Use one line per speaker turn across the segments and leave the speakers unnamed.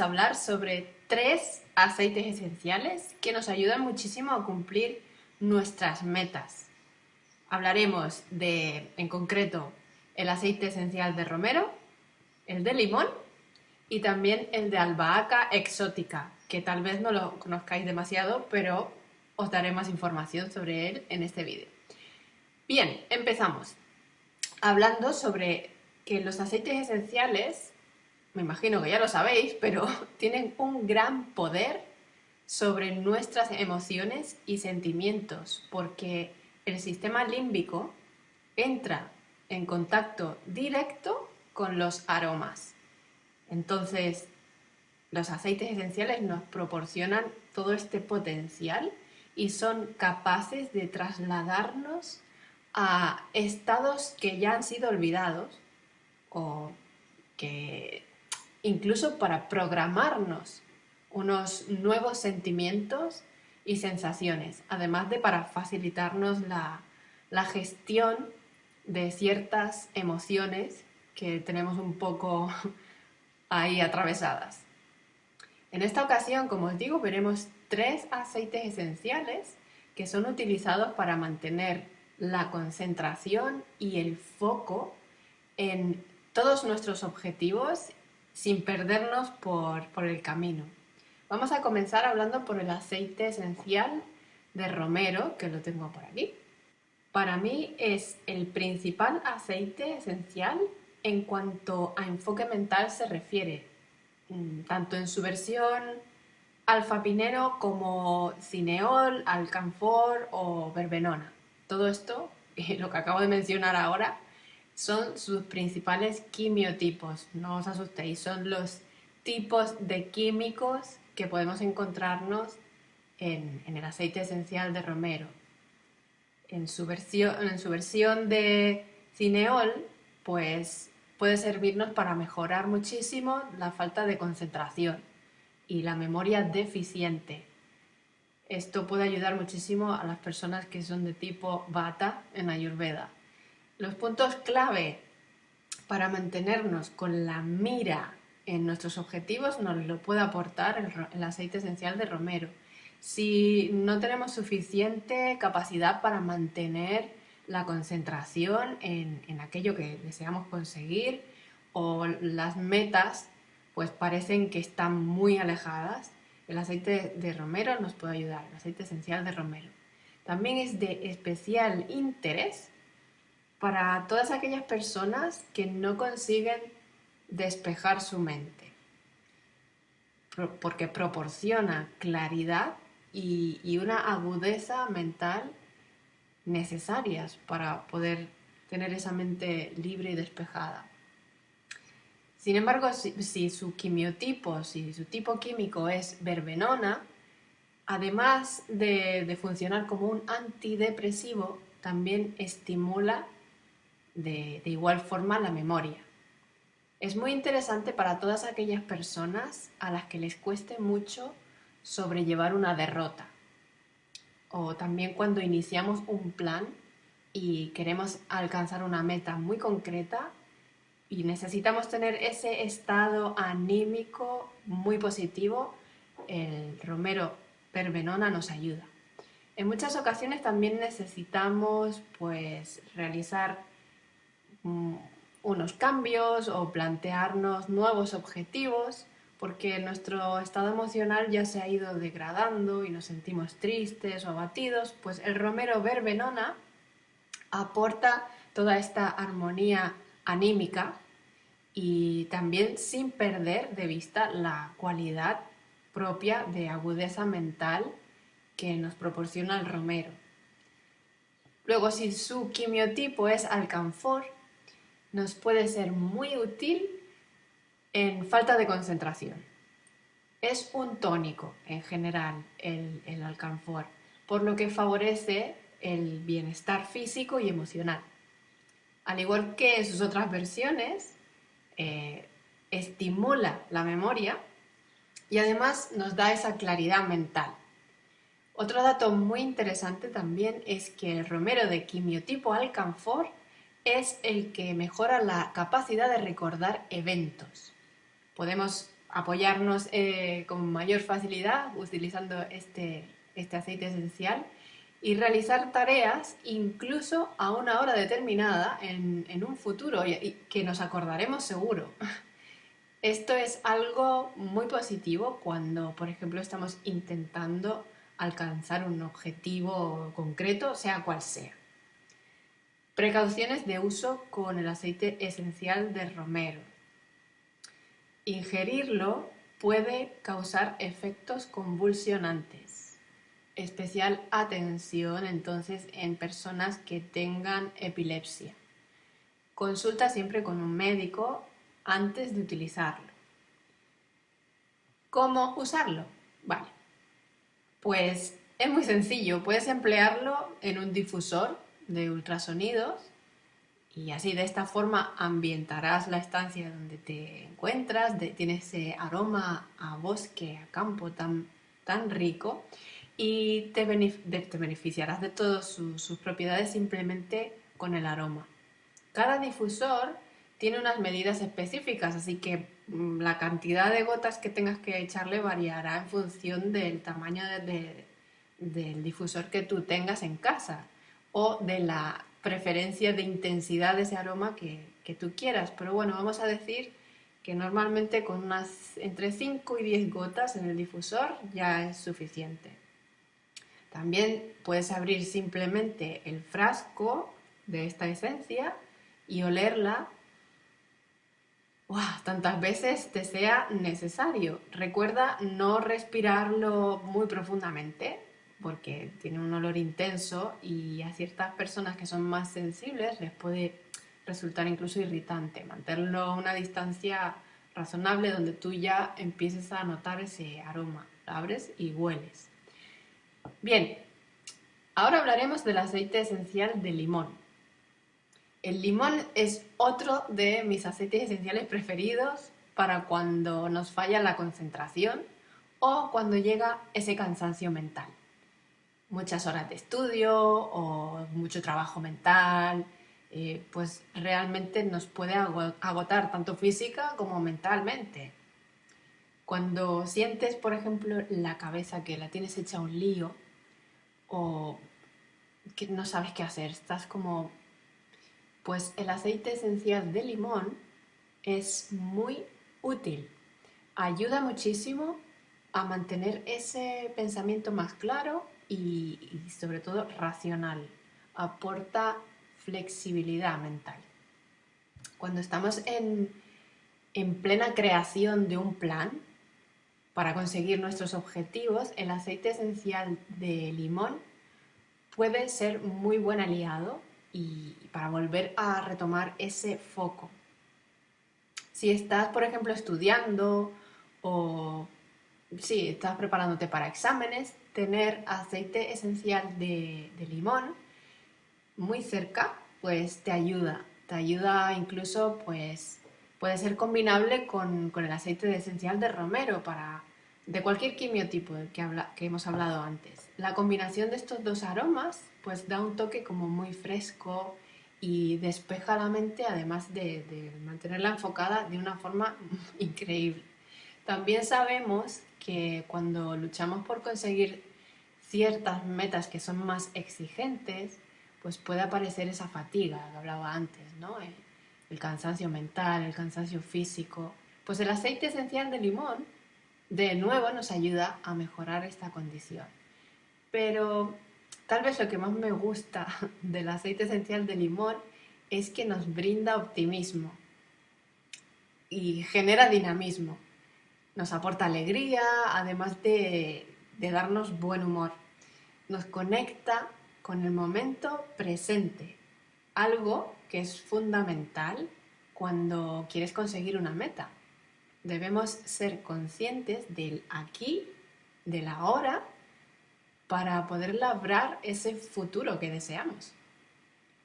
a hablar sobre tres aceites esenciales que nos ayudan muchísimo a cumplir nuestras metas. Hablaremos de, en concreto, el aceite esencial de romero, el de limón y también el de albahaca exótica, que tal vez no lo conozcáis demasiado, pero os daré más información sobre él en este vídeo. Bien, empezamos. Hablando sobre que los aceites esenciales, me imagino que ya lo sabéis, pero tienen un gran poder sobre nuestras emociones y sentimientos, porque el sistema límbico entra en contacto directo con los aromas. Entonces, los aceites esenciales nos proporcionan todo este potencial y son capaces de trasladarnos a estados que ya han sido olvidados o que incluso para programarnos unos nuevos sentimientos y sensaciones, además de para facilitarnos la, la gestión de ciertas emociones que tenemos un poco ahí atravesadas. En esta ocasión, como os digo, veremos tres aceites esenciales que son utilizados para mantener la concentración y el foco en todos nuestros objetivos sin perdernos por, por el camino. Vamos a comenzar hablando por el aceite esencial de romero, que lo tengo por aquí. Para mí es el principal aceite esencial en cuanto a enfoque mental se refiere, mm, tanto en su versión alfa-pinero como cineol, alcanfor o verbenona. Todo esto, lo que acabo de mencionar ahora, son sus principales quimiotipos. No os asustéis, son los tipos de químicos que podemos encontrarnos en, el aceite esencial de romero. En su, versión, en su versión de cineol, pues puede servirnos para mejorar muchísimo la falta de concentración y la memoria deficiente. Esto puede ayudar muchísimo a las personas que son de tipo Vata en Ayurveda. Los puntos clave para mantenernos con la mira en nuestros objetivos nos lo puede aportar el, aceite esencial de romero. Si no tenemos suficiente capacidad para mantener la concentración en, en aquello que deseamos conseguir o las metas pues parecen que están muy alejadas, el aceite de romero nos puede ayudar, el aceite esencial de romero. También es de especial interés para todas aquellas personas que no consiguen despejar su mente, porque proporciona claridad y, una agudeza mental necesarias para poder tener esa mente libre y despejada. Sin embargo, si, su quimiotipo, si su tipo químico es verbenona, además de, funcionar como un antidepresivo, también estimula de, igual forma la memoria. Es muy interesante para todas aquellas personas a las que les cueste mucho sobrellevar una derrota. O también cuando iniciamos un plan y queremos alcanzar una meta muy concreta y necesitamos tener ese estado anímico muy positivo, el romero pervenona nos ayuda. En muchas ocasiones también necesitamos pues, realizar unos cambios o plantearnos nuevos objetivos porque nuestro estado emocional ya se ha ido degradando y nos sentimos tristes o abatidos, pues el romero verbenona aporta toda esta armonía anímica y también sin perder de vista la cualidad propia de agudeza mental que nos proporciona el romero. Luego, si su quimiotipo es alcanfor, nos puede ser muy útil en falta de concentración. Es un tónico en general el, el alcanfor, por lo que favorece el bienestar físico y emocional. Al igual que sus otras versiones, eh, estimula la memoria y además nos da esa claridad mental. Otro dato muy interesante también es que el romero de quimiotipo alcanfor es el que mejora la capacidad de recordar eventos. Podemos apoyarnos eh, con mayor facilidad utilizando este, este aceite esencial y realizar tareas incluso a una hora determinada en, en un futuro y, que nos acordaremos seguro. Esto es algo muy positivo cuando, por ejemplo, estamos intentando alcanzar un objetivo concreto, sea cual sea. Precauciones de uso con el aceite esencial de romero. Ingerirlo puede causar efectos convulsionantes. Especial atención entonces en personas que tengan epilepsia. Consulta siempre con un médico antes de utilizarlo. ¿Cómo usarlo? Vale, pues es muy sencillo. Puedes emplearlo en un difusor de ultrasonidos y así de esta forma ambientarás la estancia donde te encuentras, de, tiene ese aroma a bosque, a campo tan, tan rico y te, te beneficiarás de todas sus propiedades simplemente con el aroma. Cada difusor tiene unas medidas específicas, así que mm, la cantidad de gotas que tengas que echarle variará en función del tamaño del difusor que tú tengas en casa o de la preferencia de intensidad de ese aroma que, tú quieras. Pero bueno, vamos a decir que normalmente con unas entre 5 y 10 gotas en el difusor ya es suficiente. También puedes abrir simplemente el frasco de esta esencia y olerla tantas veces te sea necesario. Recuerda no respirarlo muy profundamente, porque tiene un olor intenso y a ciertas personas que son más sensibles les puede resultar incluso irritante. Mantenerlo a una distancia razonable donde tú ya empieces a notar ese aroma. Lo abres y hueles. Bien, ahora hablaremos del aceite esencial de limón. El limón es otro de mis aceites esenciales preferidos para cuando nos falla la concentración o cuando llega ese cansancio mental muchas horas de estudio o mucho trabajo mental, eh, pues realmente nos puede agotar tanto física como mentalmente. Cuando sientes, por ejemplo, la cabeza que la tienes hecha un lío o que no sabes qué hacer, estás como... Pues el aceite esencial de limón es muy útil. Ayuda muchísimo a mantener ese pensamiento más claro y, sobre todo racional. Aporta flexibilidad mental. Cuando estamos en, en plena creación de un plan para conseguir nuestros objetivos, el aceite esencial de limón puede ser muy buen aliado y para volver a retomar ese foco. Si estás, por ejemplo, estudiando o si estás preparándote para exámenes, tener aceite esencial de, limón muy cerca, pues te ayuda. Te ayuda incluso, pues puede ser combinable con, el aceite esencial de romero para de cualquier quimiotipo que, habla, que hemos hablado antes. La combinación de estos dos aromas pues da un toque como muy fresco y despeja la mente además de, de mantenerla enfocada de una forma increíble. También sabemos que cuando luchamos por conseguir ciertas metas que son más exigentes, pues puede aparecer esa fatiga que hablaba antes, ¿no? Eh, el, cansancio mental, el cansancio físico. Pues el aceite esencial de limón, de nuevo, nos ayuda a mejorar esta condición. Pero tal vez lo que más me gusta del aceite esencial de limón es que nos brinda optimismo y genera dinamismo nos aporta alegría, además de, darnos buen humor. Nos conecta con el momento presente, algo que es fundamental cuando quieres conseguir una meta. Debemos ser conscientes del aquí, del ahora, para poder labrar ese futuro que deseamos.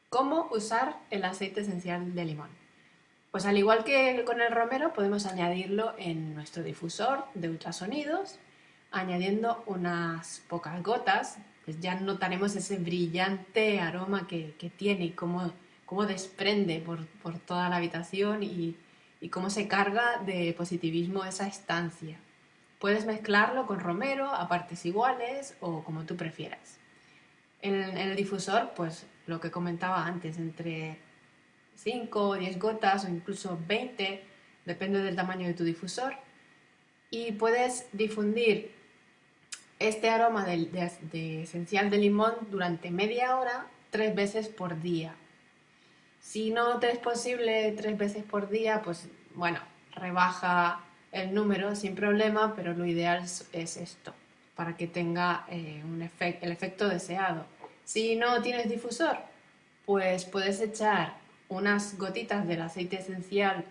¿Cómo usar el aceite esencial de limón? Pues al igual que con el romero, podemos añadirlo en nuestro difusor de ultrasonidos, añadiendo unas pocas gotas, pues ya notaremos ese brillante aroma que, tiene y cómo, desprende por, toda la habitación y, y cómo se carga de positivismo esa estancia. Puedes mezclarlo con romero a partes iguales o como tú prefieras. En, el difusor, pues lo que comentaba antes, entre 5 o 10 gotas o incluso 20, depende del tamaño de tu difusor. Y puedes difundir este aroma de, esencial de limón durante media hora, tres veces por día. Si no te es posible tres veces por día, pues bueno, rebaja el número sin problema, pero lo ideal es esto, para que tenga eh, un el efecto deseado. Si no tienes difusor, pues puedes echar unas gotitas del aceite esencial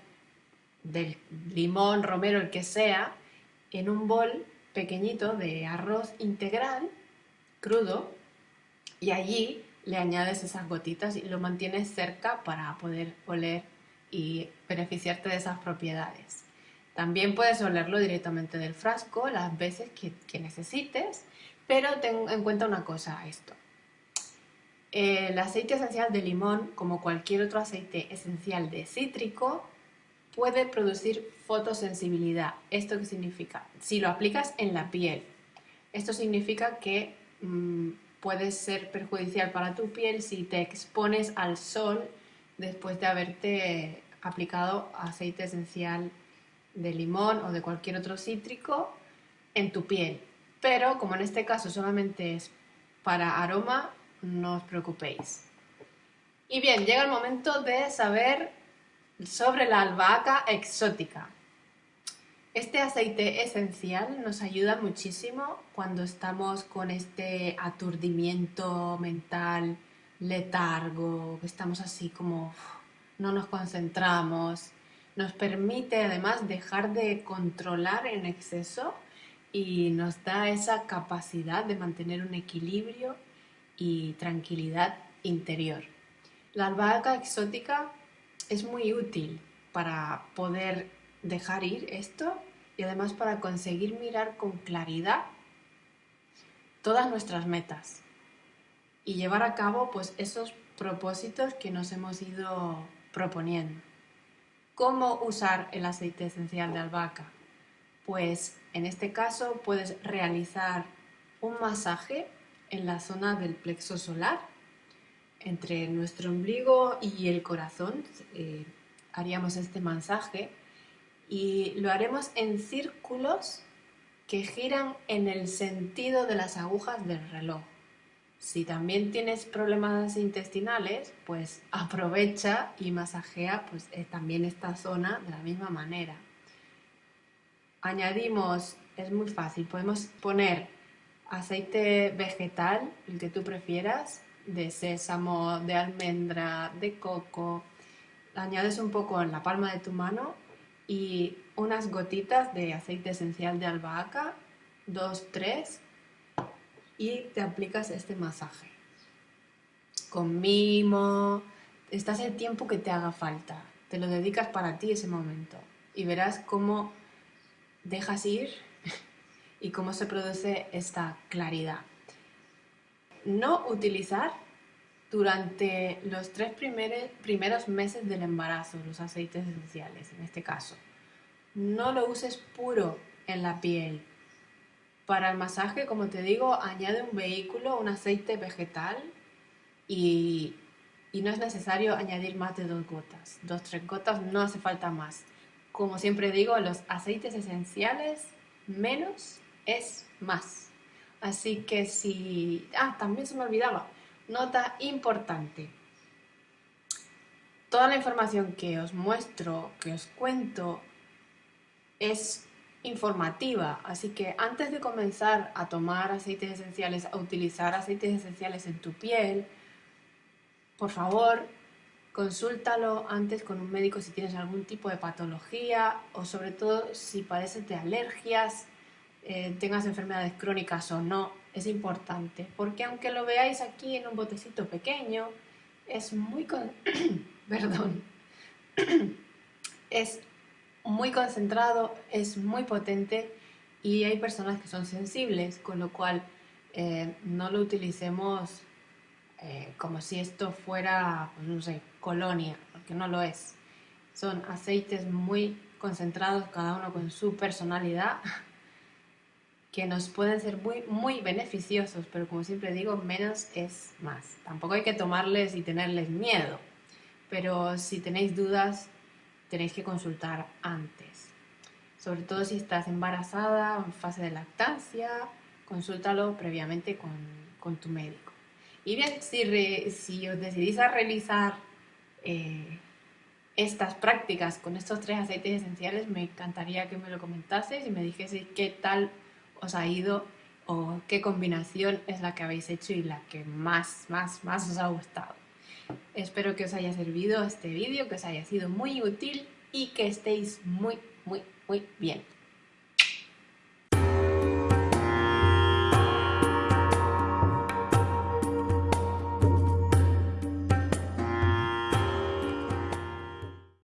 del limón, romero, el que sea, en un bol pequeñito de arroz integral crudo y allí le añades esas gotitas y lo mantienes cerca para poder oler y beneficiarte de esas propiedades. También puedes olerlo directamente del frasco las veces que, necesites, pero ten en cuenta una cosa esto. El aceite esencial de limón, como cualquier otro aceite esencial de cítrico, puede producir fotosensibilidad. ¿Esto qué significa? Si lo aplicas en la piel, esto significa que mm, puede ser perjudicial para tu piel si te expones al sol después de haberte aplicado aceite esencial de limón o de cualquier otro cítrico en tu piel. Pero como en este caso solamente es para aroma, no os preocupéis. Y bien, llega el momento de saber sobre la albahaca exótica. Este aceite esencial nos ayuda muchísimo cuando estamos con este aturdimiento mental, letargo, que estamos así como no nos concentramos. Nos permite además dejar de controlar en exceso y nos da esa capacidad de mantener un equilibrio y tranquilidad interior. La albahaca exótica es muy útil para poder dejar ir esto y además para conseguir mirar con claridad todas nuestras metas y llevar a cabo pues esos propósitos que nos hemos ido proponiendo. ¿Cómo usar el aceite esencial de albahaca? Pues en este caso puedes realizar un masaje en la zona del plexo solar entre nuestro ombligo y el corazón eh, haríamos este masaje y lo haremos en círculos que giran en el sentido de las agujas del reloj. Si también tienes problemas intestinales, pues aprovecha y masajea pues, eh, también esta zona de la misma manera. Añadimos, es muy fácil, podemos poner aceite vegetal, el que tú prefieras, de sésamo, de almendra, de coco. añades un poco en la palma de tu mano y unas gotitas de aceite esencial de albahaca, dos, tres, y te aplicas este masaje. Con mimo, estás el tiempo que te haga falta, te lo dedicas para ti ese momento y verás cómo dejas ir y cómo se produce esta claridad no utilizar durante los tres primeros meses del embarazo los aceites esenciales, en este caso. No lo uses puro en la piel. Para el masaje, como te digo, añade un vehículo, un aceite vegetal y, y no es necesario añadir más de dos gotas. Dos, tres gotas, no hace falta más. Como siempre digo, los aceites esenciales menos es más. Así que si... Ah, también se me olvidaba. Nota importante. Toda la información que os muestro, que os cuento, es informativa. Así que antes de comenzar a tomar aceites esenciales, a utilizar aceites esenciales en tu piel, por favor, consúltalo antes con un médico si tienes algún tipo de patología o sobre todo si padeces de alergias eh, tengas enfermedades crónicas o no, es importante, porque aunque lo veáis aquí en un botecito pequeño, es muy, Perdón. es muy concentrado, es muy potente y hay personas que son sensibles, con lo cual eh, no lo utilicemos eh, como si esto fuera, pues, no sé, colonia, porque no lo es. Son aceites muy concentrados, cada uno con su personalidad, que nos pueden ser muy, muy beneficiosos, pero como siempre digo, menos es más. Tampoco hay que tomarles y tenerles miedo, pero si tenéis dudas, tenéis que consultar antes. Sobre todo si estás embarazada o en fase de lactancia, consúltalo previamente con, tu médico. Y bien, si, si os decidís a realizar eh, estas prácticas con estos tres aceites esenciales, me encantaría que me lo comentaseis y me dijeseis qué tal os ha ido o qué combinación es la que habéis hecho y la que más, más, más os ha gustado. Espero que os haya servido este vídeo, que os haya sido muy útil y que estéis muy, muy, muy bien.